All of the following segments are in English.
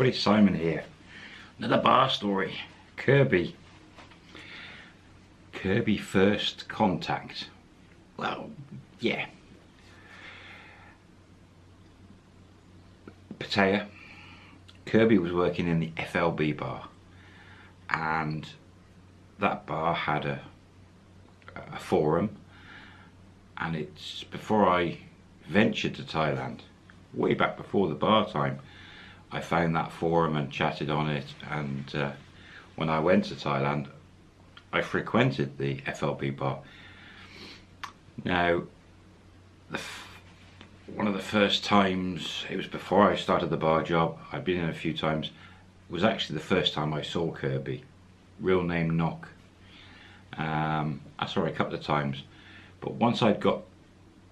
everybody, Simon here. Another bar story. Kirby. Kirby first contact. Well, yeah. Pattaya. Kirby was working in the FLB bar and that bar had a, a forum and it's before I ventured to Thailand way back before the bar time I found that forum and chatted on it and uh, when I went to Thailand I frequented the FLB bar. Now one of the first times it was before I started the bar job I'd been in a few times was actually the first time I saw Kirby. Real name Nok um, I saw her a couple of times but once I'd got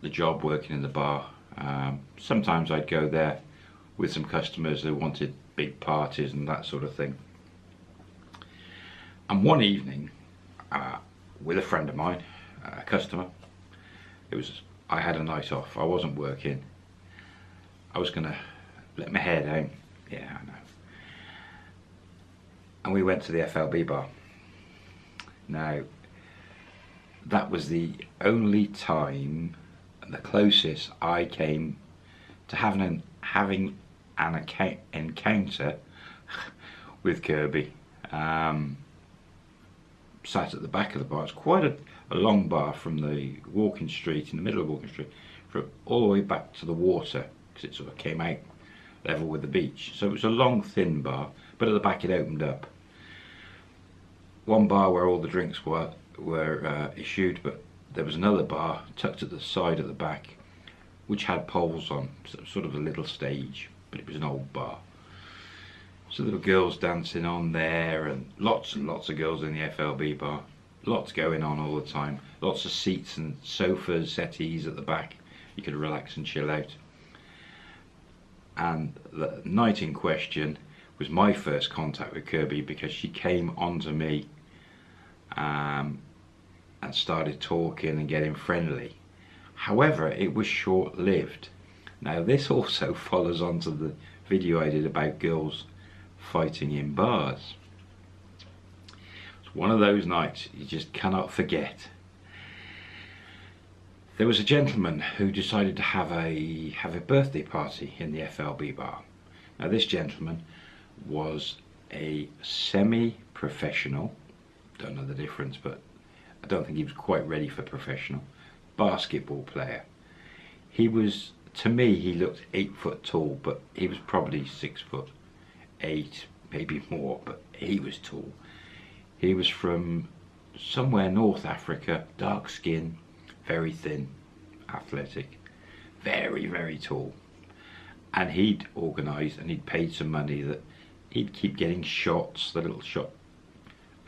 the job working in the bar um, sometimes I'd go there with some customers who wanted big parties and that sort of thing. And one evening uh, with a friend of mine a customer it was I had a night off. I wasn't working. I was gonna let my hair down. Yeah I know. And we went to the FLB bar. Now that was the only time the closest I came to having an, having an encounter with Kirby. Um, sat at the back of the bar. It's quite a, a, long bar from the walking street, in the middle of walking street, from all the way back to the water, because it sort of came out level with the beach. So it was a long, thin bar, but at the back it opened up. One bar where all the drinks were were uh, issued, but there was another bar tucked at the side at the back which had poles on, sort of a little stage, but it was an old bar. So little girls dancing on there and lots and lots of girls in the FLB bar. Lots going on all the time. Lots of seats and sofas, settees at the back. You could relax and chill out. And the night in question was my first contact with Kirby because she came onto me um, and started talking and getting friendly. However, it was short-lived. Now this also follows on to the video I did about girls fighting in bars. It's one of those nights you just cannot forget. There was a gentleman who decided to have a have a birthday party in the FLB bar. Now this gentleman was a semi-professional, don't know the difference, but I don't think he was quite ready for professional basketball player. He was, to me, he looked eight foot tall, but he was probably six foot eight, maybe more, but he was tall. He was from somewhere North Africa, dark skin, very thin, athletic, very, very tall. And he'd organised and he'd paid some money that he'd keep getting shots, the little shot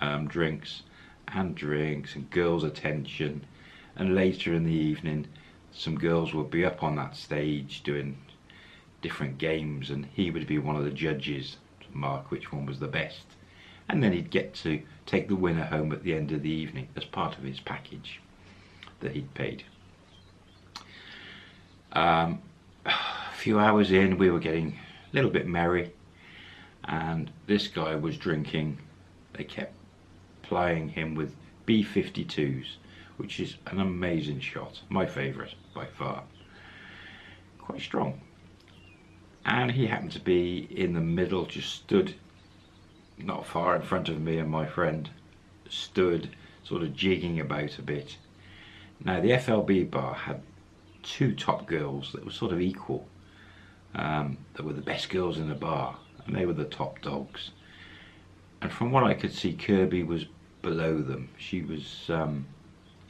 um, drinks, and drinks and girls' attention. And later in the evening, some girls would be up on that stage doing different games and he would be one of the judges to mark which one was the best. And then he'd get to take the winner home at the end of the evening as part of his package that he'd paid. Um, a few hours in, we were getting a little bit merry and this guy was drinking. They kept plying him with B-52s, which is an amazing shot, my favourite by far. Quite strong. And he happened to be in the middle, just stood not far in front of me and my friend, stood sort of jigging about a bit. Now the FLB bar had two top girls that were sort of equal, um, that were the best girls in the bar, and they were the top dogs. And from what I could see, Kirby was below them. She was, um,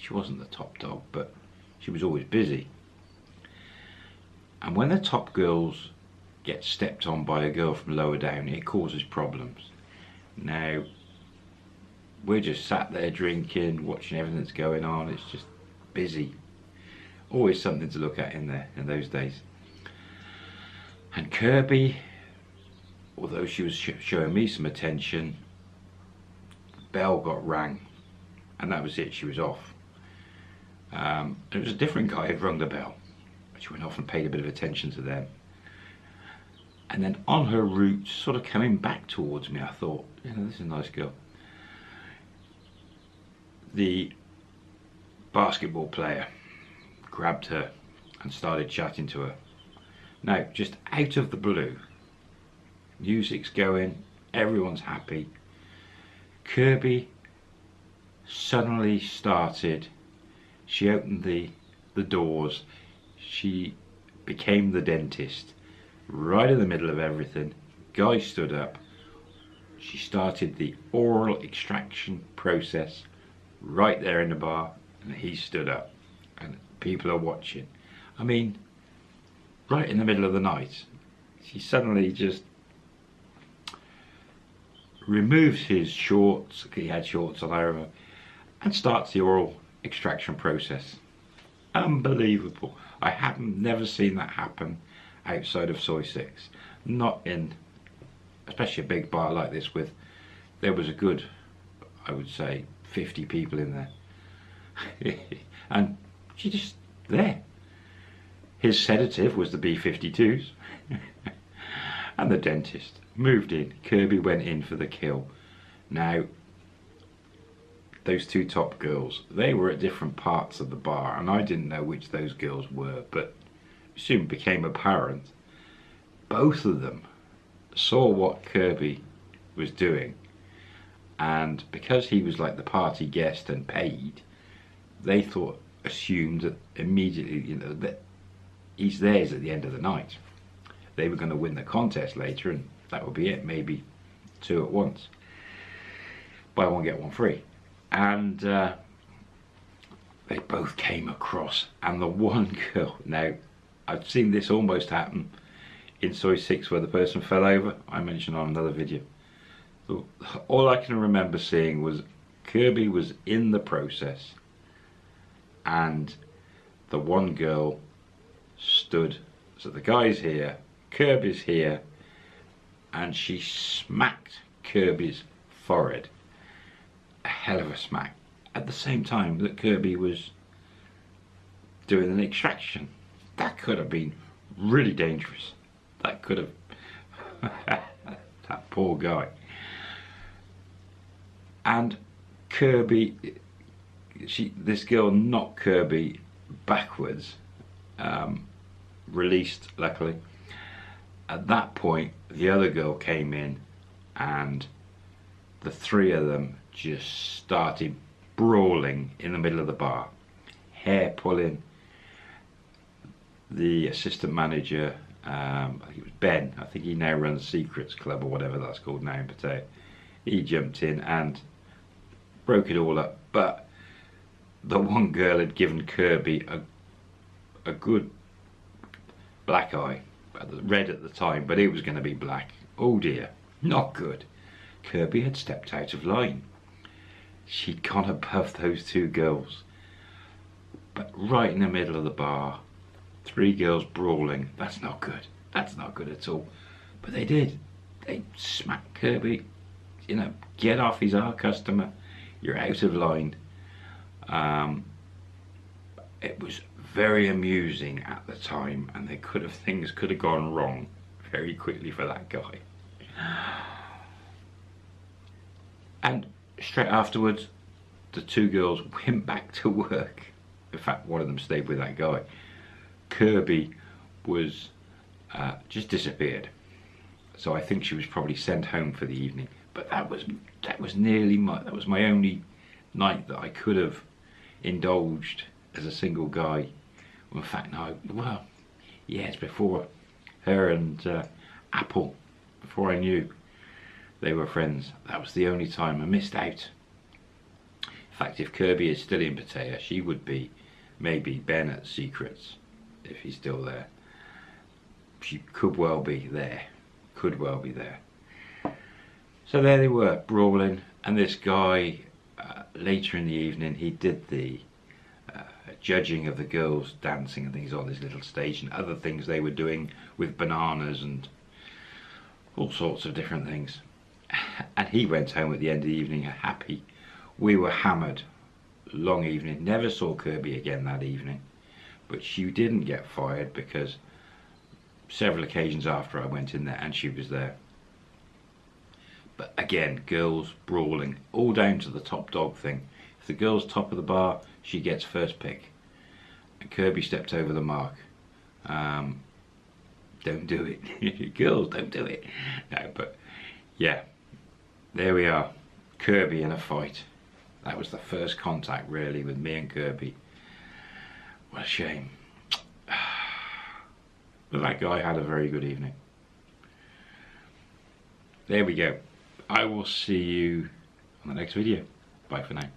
she wasn't the top dog, but she was always busy. And when the top girls get stepped on by a girl from lower down, it causes problems. Now, we're just sat there drinking, watching everything that's going on. It's just busy. Always something to look at in there in those days. And Kirby, although she was sh showing me some attention, the bell got rang and that was it, she was off. Um, it was a different guy who'd rung the bell. She went off and paid a bit of attention to them. And then on her route, sort of coming back towards me, I thought, you know, this is a nice girl. The basketball player grabbed her and started chatting to her. Now, just out of the blue, music's going, everyone's happy. Kirby suddenly started, she opened the, the doors, she became the dentist, right in the middle of everything. Guy stood up, she started the oral extraction process right there in the bar and he stood up and people are watching. I mean, right in the middle of the night, she suddenly just removes his shorts, he had shorts on over, and starts the oral extraction process. Unbelievable. I have never seen that happen outside of Soi 6. Not in, especially a big bar like this with, there was a good, I would say, 50 people in there. and she just there. His sedative was the B-52s. and the dentist moved in. Kirby went in for the kill. Now, those two top girls, they were at different parts of the bar, and I didn't know which those girls were, but soon became apparent. Both of them saw what Kirby was doing, and because he was like the party guest and paid, they thought, assumed that immediately, you know, that he's theirs at the end of the night. They were going to win the contest later, and that would be it, maybe two at once. Buy one, get one free. And uh, they both came across, and the one girl, now, I've seen this almost happen in Soi 6 where the person fell over, I mentioned on another video. So all I can remember seeing was Kirby was in the process and the one girl stood, so the guy's here, Kirby's here, and she smacked Kirby's forehead. Hell of a smack. At the same time that Kirby was doing an extraction. That could have been really dangerous. That could have... that poor guy. And Kirby, she, this girl knocked Kirby backwards, um, released luckily, at that point, the other girl came in and the three of them just started brawling in the middle of the bar. Hair pulling. The assistant manager, um, I think it was Ben, I think he now runs Secrets Club or whatever that's called now in Pattaya. He jumped in and broke it all up. But the one girl had given Kirby a, a good black eye red at the time, but it was going to be black. Oh dear, not good. Kirby had stepped out of line. She'd gone above those two girls. But right in the middle of the bar, three girls brawling. That's not good. That's not good at all. But they did. They smacked Kirby. You know, get off, he's our customer. You're out of line. Um, it was very amusing at the time and they could have things could have gone wrong very quickly for that guy and straight afterwards the two girls went back to work. In fact one of them stayed with that guy. Kirby was uh, just disappeared. So I think she was probably sent home for the evening. But that was that was nearly my that was my only night that I could have indulged as a single guy. In fact, no, well, yes, before her and uh, Apple, before I knew they were friends, that was the only time I missed out. In fact, if Kirby is still in Pattaya, she would be maybe Ben at Secrets, if he's still there. She could well be there, could well be there. So there they were, brawling, and this guy, uh, later in the evening, he did the judging of the girls dancing and things on this little stage and other things they were doing with bananas and all sorts of different things. And he went home at the end of the evening happy. We were hammered. Long evening. Never saw Kirby again that evening. But she didn't get fired because several occasions after I went in there and she was there. But again, girls brawling, all down to the top dog thing. If the girl's top of the bar, she gets first pick. And Kirby stepped over the mark. Um, don't do it. girls, don't do it. No, but yeah, there we are. Kirby in a fight. That was the first contact really with me and Kirby. What a shame. But that guy had a very good evening. There we go. I will see you on the next video. Bye for now.